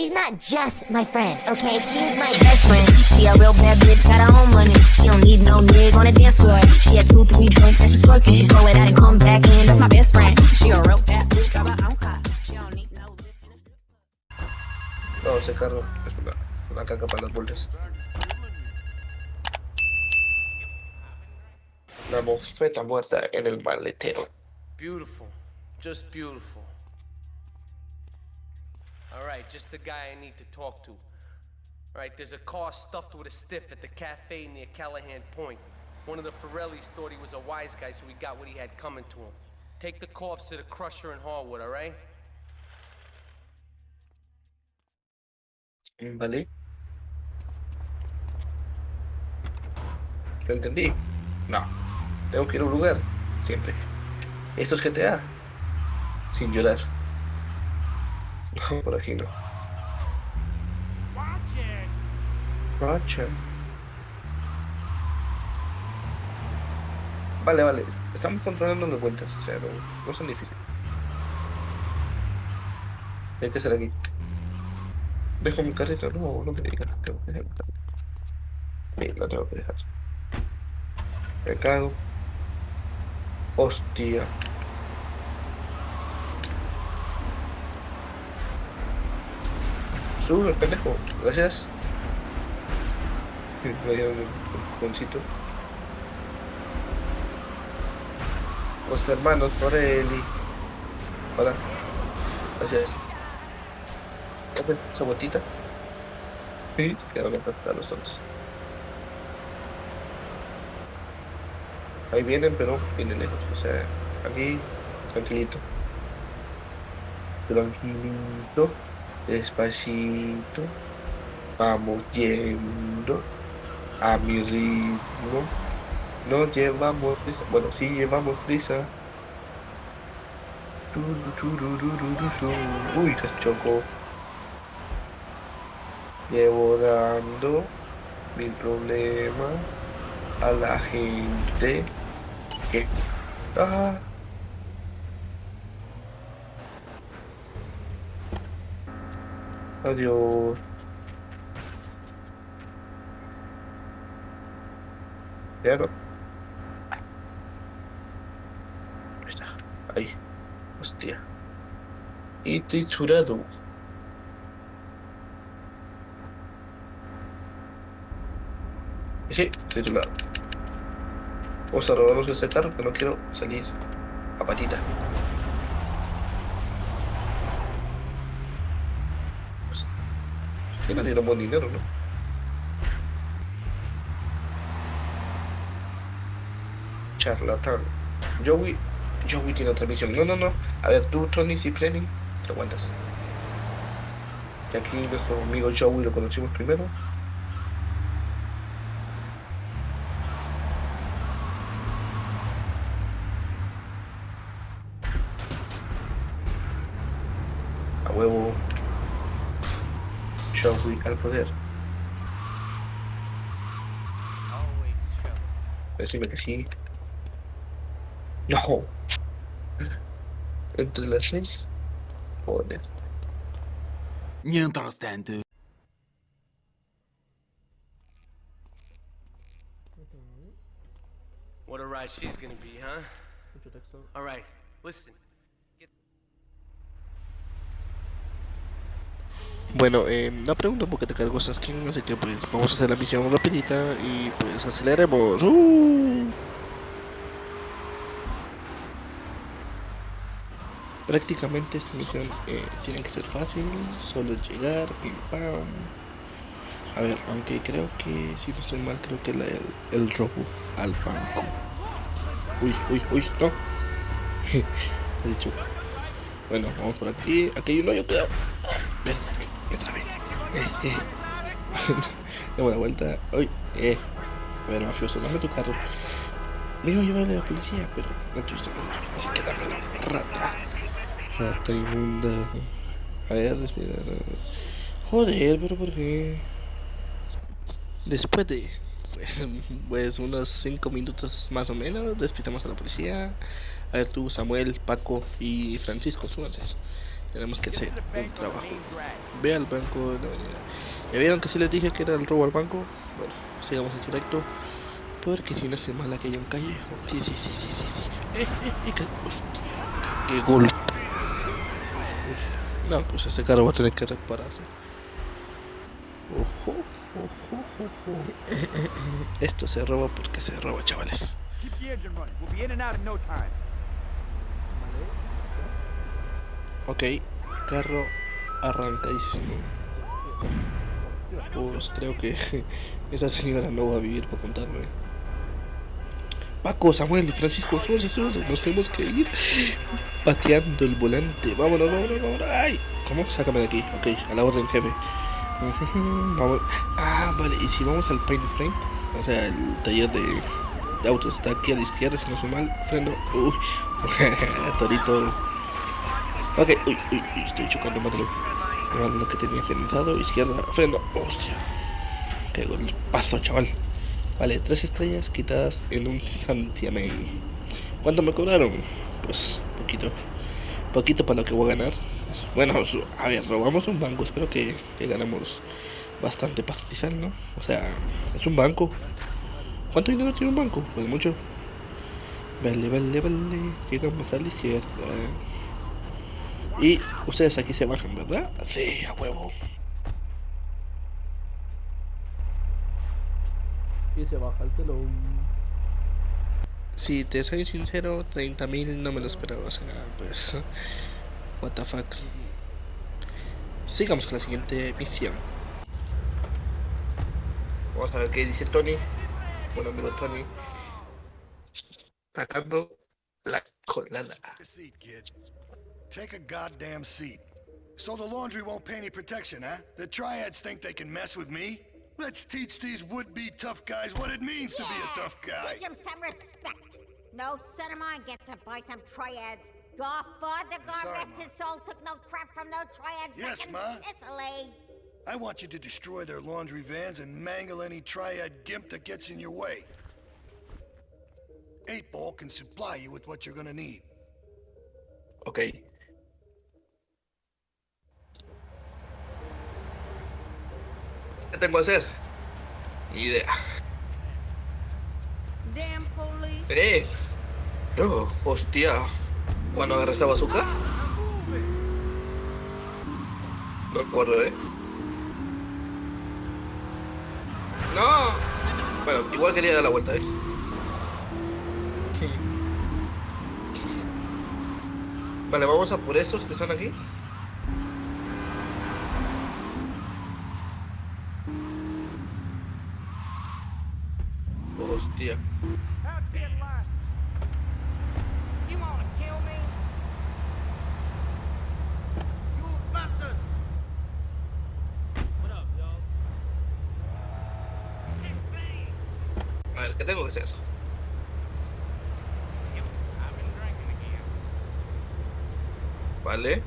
She's not just my friend, okay? She's my best friend. She a real bad bitch, got her own money. She don't need no nigga on the dance floor. She had two, three drinks and she's working. She throw it out and come back in. That's my best friend. She a real bad bitch, got her own car. She don't need no lift in a No, ese carro es una, una caca para las vueltas. La mofeta muerta en el maletero. Beautiful. Just beautiful. Alright, just the guy I need to talk to. Alright, there's a car stuffed with a stiff at the cafe near Callahan Point. One of the Forellis thought he was a wise guy, so he got what he had coming to him. Take the corpse to the crusher in Harwood, alright? ¿Vale? ¿Lo entendí? No. Tengo que ir a un lugar. Siempre. Esto es GTA. Sin llorar. No, por aquí no. Roger. Vale, vale. Estamos controlando las vueltas. O sea, no, son difíciles. Hay que hacer aquí. Dejo mi carrito, no, no me digas, tengo que dejar. Sí, lo tengo que dejar. Me cago. Hostia. Sube, pendejo. Gracias. Un poncito. Los hermanos Forelli. Hola. Gracias. Ven, esa vueltita. Sí, quedaron a los tontos. Ahí vienen, pero vienen lejos. O sea, aquí, tranquilito. Tranquilito. Despacito. Vamos yendo a mi ritmo. No llevamos prisa. Bueno, sí llevamos prisa. Uy, se chocó. Llevo mi problema a la gente que ah, adiós. Ya no ahí. Hostia. Y triturado. Sí, titular. Vamos a este carro que no quiero salir a patita. Pues, que no dieron buen dinero, ¿no? Charlatán. Joey. Joey tiene otra misión. No, no, no. A ver, tú, Tony Cipriani, te aguantas. Y aquí nuestro amigo Joey lo conocimos primero. A huevo. Joey al poder. Always show. Decime que sí. No. Entre las seis. Joder. Mientras tanto. What a ride she's gonna be, huh? Alright, listen. Bueno, eh, no pregunto por qué te cargo Saskin, así que pues vamos a hacer la misión rapidita y pues aceleremos. ¡Uh! Prácticamente esta misión eh, tiene que ser fácil, solo llegar, pim pam. A ver, aunque creo que si no estoy mal, creo que la, el, el robo al banco. Uy, uy, uy, no. He dicho. Bueno, vamos por aquí. Aquí hay un hoyo, cuidado. Me trabé. Eh, eh. Demos la vuelta. Uy, eh. A ver, mafioso, dame tu carro. Me iba a llevar de la policía, pero no tuviste mejor. Así que dámelo, rata. Rata inmunda. A ver, respira. Joder, pero ¿por qué? Después de pues, pues unos 5 minutos más o menos, despitamos a la policía. A ver tú, Samuel, Paco y Francisco, súbanse. Tenemos que hacer un trabajo. Ve al banco de la avenida. ¿Ya vieron que si les dije que era el robo al banco? Bueno, sigamos en directo. Porque si no se mala que haya un calle. Sí, sí, sí, sí, sí, sí. Eh, eh, eh. Hostia, qué golpe. No, pues este carro va a tener que repararse. Ojo, ojo, ojo. Esto se roba porque se roba, chavales. Keep the engine running. We'll be in and out in no time. Ok, carro arrancadísimo. Pues creo que esa señora no va a vivir para contarme. Paco, Samuel y Francisco, súbanse, súbanse, nos tenemos que ir pateando el volante. Vámonos, vámonos, vámonos. ¡Ay! ¿Cómo? Sácame de aquí. Ok, a la orden, jefe. Vamos. Ah, vale, y si vamos al Paint Frame, o sea, el taller de, de autos está aquí a la izquierda, si no soy mal. Freno. Uy, torito. Ok, uy, uy, uy, estoy chocando. Era lo que tenía pensado, izquierda, freno. Hostia. Qué golpazo, chaval. Vale, tres estrellas quitadas en un santiamén. ¿Cuánto me cobraron? Pues, poquito. Poquito para lo que voy a ganar. Bueno, a ver, robamos un banco. Espero que, que ganamos bastante pastizal, ¿no? O sea, es un banco. ¿Cuánto dinero tiene un banco? Pues mucho. Vale, vale, vale. Llegamos a la izquierda. Y ustedes aquí se bajan, ¿verdad? Sí, a huevo. Y se baja el telón. Si te soy sincero, 30.000 no me lo esperaba, o sea, pues... What the fuck. Sigamos con la siguiente misión. Vamos a ver qué dice Tony. Bueno, amigo Tony. Sacando la colada. A seat, kid. Take a goddamn seat. So the laundry won't pay any protection, huh? The triads think they can mess with me? Let's teach these would-be tough guys what it means to be a tough guy. Teach them some respect. No son of mine gets it by some triads. Your father, God Sorry, rest Ma. his soul, took no crap from no triads Yes, back in Ma. Sicily. I want you to destroy their laundry vans and mangle any triad gimp that gets in your way. Eight Ball can supply you with what you're gonna need. Ok. Tengo que hacer? Ni idea. ¡Eh! No, hostia. ¿Cuándo agarré esa bazooka? No recuerdo, ¿eh? ¡No! Bueno, igual quería dar la vuelta, ¿eh? Vale, vamos a por estos que están aquí. A ver, ¿qué tengo que hacer? Vale.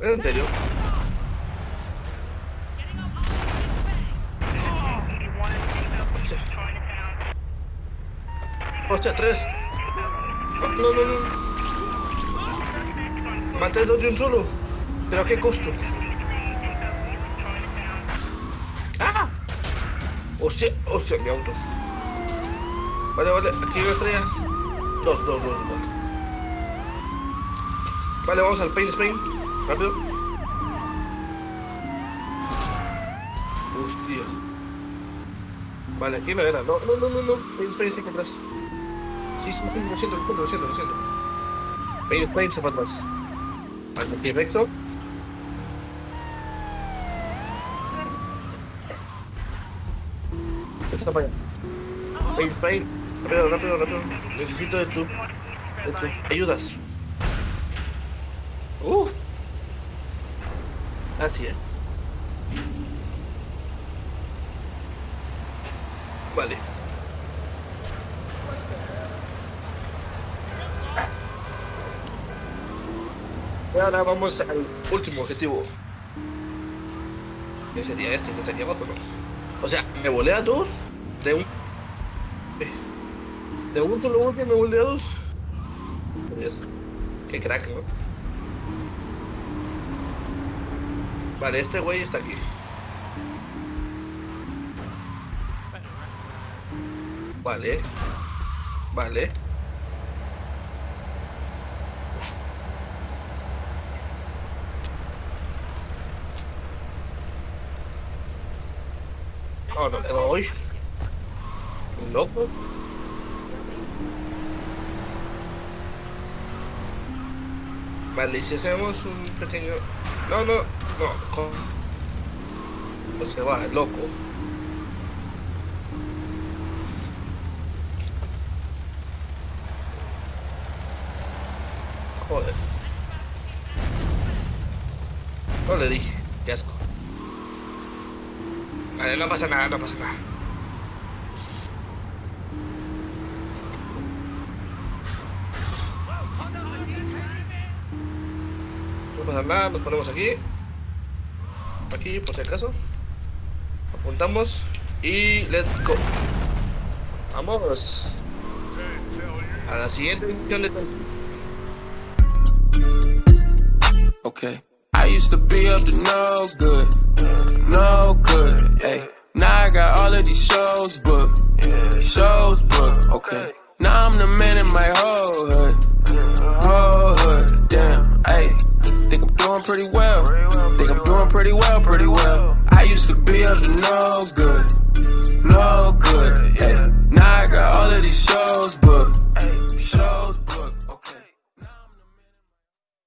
¿En serio? Hostia. Hostia, tres. No, no, no. Maté dos de un solo. ¿Pero a qué costo? ¡Ah! Hostia, hostia, mi auto. Vale, vale, aquí hay una estrella. Dos, dos, dos, vale. Vale, vamos al paint spring. Rápido. Hostia. Vale, aquí me verá. No, no, no, no, no. Paint spring siempre atrás. Sí, sí, sí, lo siento, lo siento, lo siento, spring se va atrás. Vale, aquí Rexo. Está para allá. Paint spring. Rápido, rápido, rápido. Necesito de tu, de tus ayudas. Uh. Así es. Vale. Ahora vamos al último objetivo. Que sería este, que sería abajo. O sea, me volé a dos de un... De un solo golpe me volé a dos. Dios. Qué crack, ¿no? Vale, este güey está aquí. Vale. Vale. Oh, no le doy. Un loco. Vale, y si hacemos un pequeño... No, no, no. con- No se va, loco. Joder. No le dije, qué asco. Vale, no pasa nada, no pasa nada. No pasa nada, nos ponemos aquí. Aquí, por si acaso. Apuntamos y let's go. Vamos. A la siguiente misión de Okay. I used to be up to no good, no good. Hey, now I got all of these shows booked, shows booked. Okay. Now I'm the man in my whole hood, whole hood. Damn. Hey, think I'm doing pretty well. Think I'm doing pretty well, pretty well. I used to be up to no good, no good.